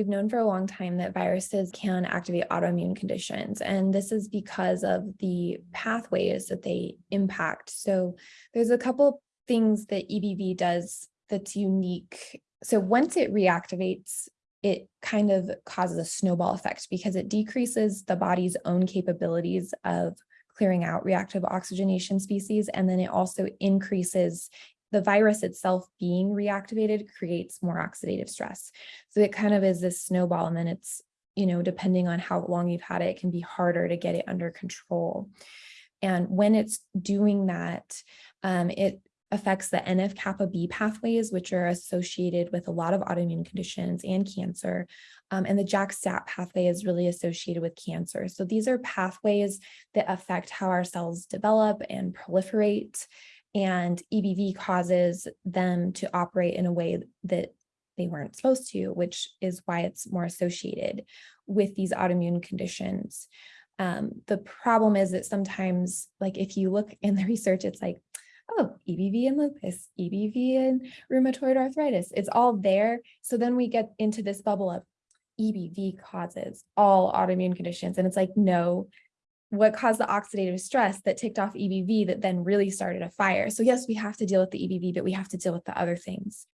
we've known for a long time that viruses can activate autoimmune conditions, and this is because of the pathways that they impact. So there's a couple things that EBV does that's unique. So once it reactivates, it kind of causes a snowball effect because it decreases the body's own capabilities of clearing out reactive oxygenation species. And then it also increases the virus itself being reactivated creates more oxidative stress. So it kind of is this snowball and then it's, you know, depending on how long you've had it, it can be harder to get it under control. And when it's doing that, um, it affects the NF-kappa B pathways, which are associated with a lot of autoimmune conditions and cancer. Um, and the JAK-STAT pathway is really associated with cancer. So these are pathways that affect how our cells develop and proliferate. And EBV causes them to operate in a way that they weren't supposed to, which is why it's more associated with these autoimmune conditions. Um, the problem is that sometimes, like if you look in the research, it's like, oh, EBV and lupus, EBV and rheumatoid arthritis, it's all there. So then we get into this bubble of EBV causes all autoimmune conditions. And it's like, no, what caused the oxidative stress that ticked off EBV that then really started a fire. So yes, we have to deal with the EBV, but we have to deal with the other things.